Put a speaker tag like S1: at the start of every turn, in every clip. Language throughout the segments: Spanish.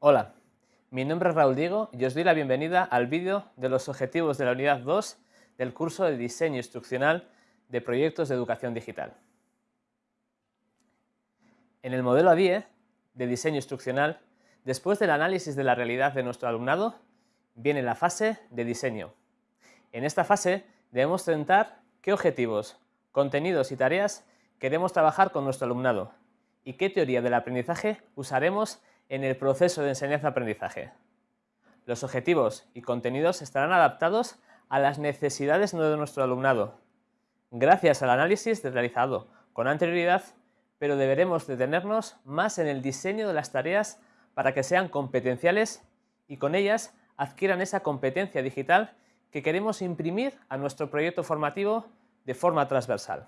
S1: Hola, mi nombre es Raúl Diego y os doy la bienvenida al vídeo de los objetivos de la unidad 2 del curso de Diseño Instruccional de Proyectos de Educación Digital. En el modelo ADIE de Diseño Instruccional, después del análisis de la realidad de nuestro alumnado, viene la fase de diseño. En esta fase debemos centrar qué objetivos, contenidos y tareas queremos trabajar con nuestro alumnado y qué teoría del aprendizaje usaremos en el proceso de enseñanza-aprendizaje. Los objetivos y contenidos estarán adaptados a las necesidades de nuestro alumnado, gracias al análisis realizado con anterioridad, pero deberemos detenernos más en el diseño de las tareas para que sean competenciales y con ellas adquieran esa competencia digital que queremos imprimir a nuestro proyecto formativo de forma transversal.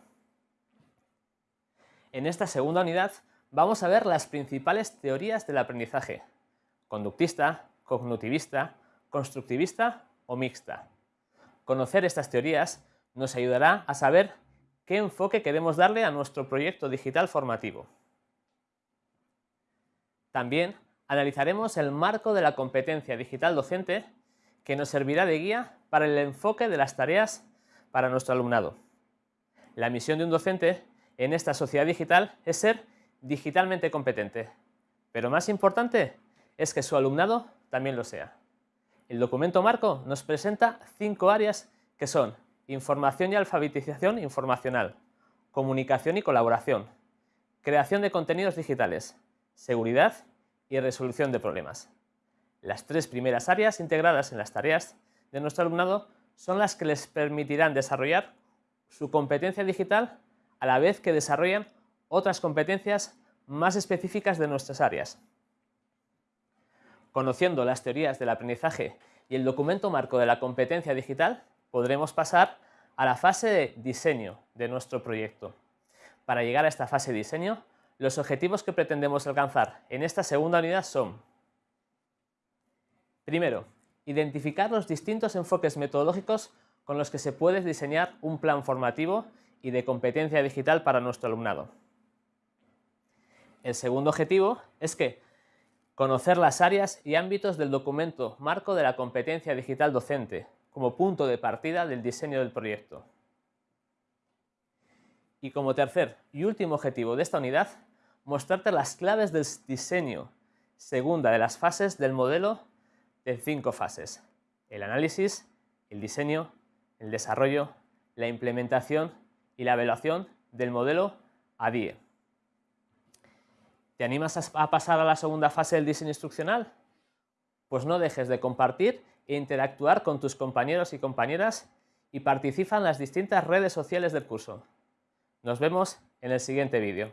S1: En esta segunda unidad vamos a ver las principales teorías del aprendizaje, conductista, cognitivista, constructivista o mixta. Conocer estas teorías nos ayudará a saber qué enfoque queremos darle a nuestro proyecto digital formativo. También analizaremos el marco de la competencia digital docente que nos servirá de guía para el enfoque de las tareas para nuestro alumnado. La misión de un docente en esta sociedad digital es ser digitalmente competente, pero más importante es que su alumnado también lo sea. El documento marco nos presenta cinco áreas que son información y alfabetización informacional, comunicación y colaboración, creación de contenidos digitales, seguridad y resolución de problemas. Las tres primeras áreas integradas en las tareas de nuestro alumnado son las que les permitirán desarrollar su competencia digital a la vez que desarrollan otras competencias más específicas de nuestras áreas. Conociendo las teorías del aprendizaje y el documento marco de la competencia digital, podremos pasar a la fase de diseño de nuestro proyecto. Para llegar a esta fase de diseño, los objetivos que pretendemos alcanzar en esta segunda unidad son Primero, identificar los distintos enfoques metodológicos con los que se puede diseñar un plan formativo y de competencia digital para nuestro alumnado. El segundo objetivo es que conocer las áreas y ámbitos del documento marco de la competencia digital docente como punto de partida del diseño del proyecto. Y como tercer y último objetivo de esta unidad, mostrarte las claves del diseño, segunda de las fases del modelo de cinco fases. El análisis, el diseño, el desarrollo, la implementación y la evaluación del modelo ADIE. ¿Te animas a pasar a la segunda fase del diseño instruccional? Pues no dejes de compartir e interactuar con tus compañeros y compañeras y participa en las distintas redes sociales del curso. Nos vemos en el siguiente vídeo.